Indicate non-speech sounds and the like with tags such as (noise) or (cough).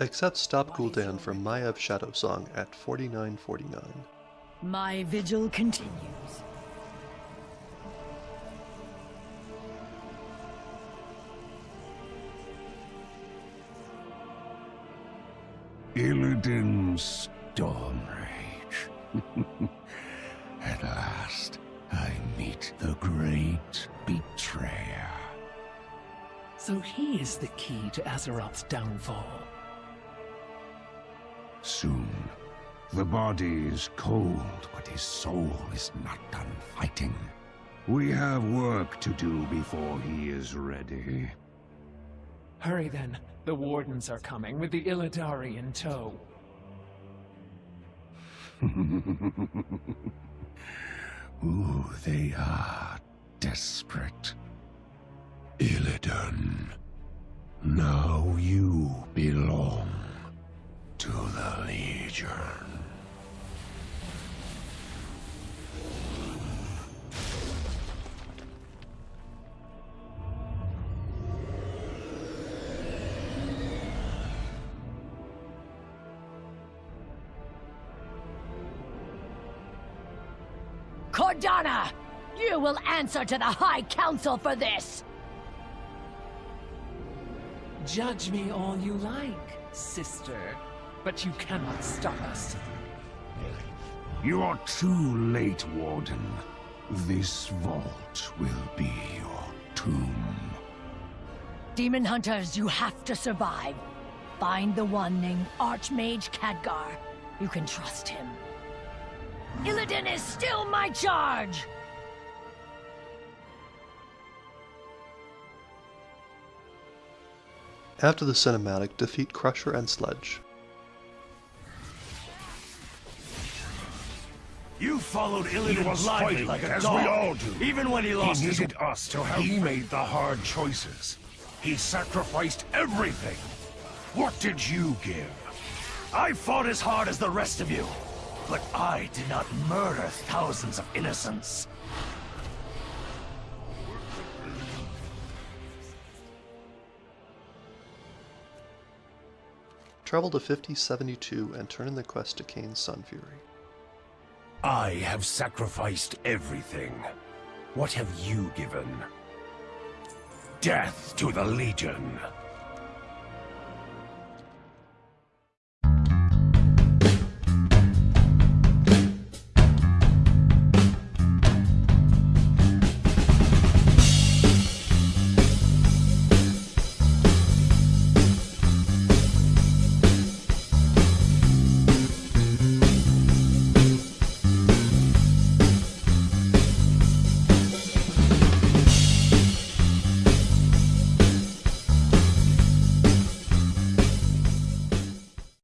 Accept Stop Gul'dan from Maiev Shadowsong at 49.49. My vigil continues. Illidan's Stormrage. (laughs) At last, I meet the great betrayer. So he is the key to Azeroth's downfall. Soon. The body is cold, but his soul is not done fighting. We have work to do before he is ready. Hurry then. The Wardens are coming with the Illidari in tow. (laughs) Ooh, they are desperate. Illidan, now you belong to the Legion. Cordana! You will answer to the High Council for this! Judge me all you like, sister. But you cannot stop us. You are too late, Warden. This vault will be your tomb. Demon Hunters, you have to survive. Find the one named Archmage Khadgar. You can trust him. Illidan is still my charge! After the cinematic, defeat Crusher and Sledge. You followed Illidan He was blindly like a as dog, we all do. even when he lost he his... needed us to help. He made the hard choices. He sacrificed everything. What did you give? I fought as hard as the rest of you, but I did not murder thousands of innocents. Travel to 5072 and turn in the quest to Kayn's Sunfury. I have sacrificed everything. What have you given? Death to the Legion.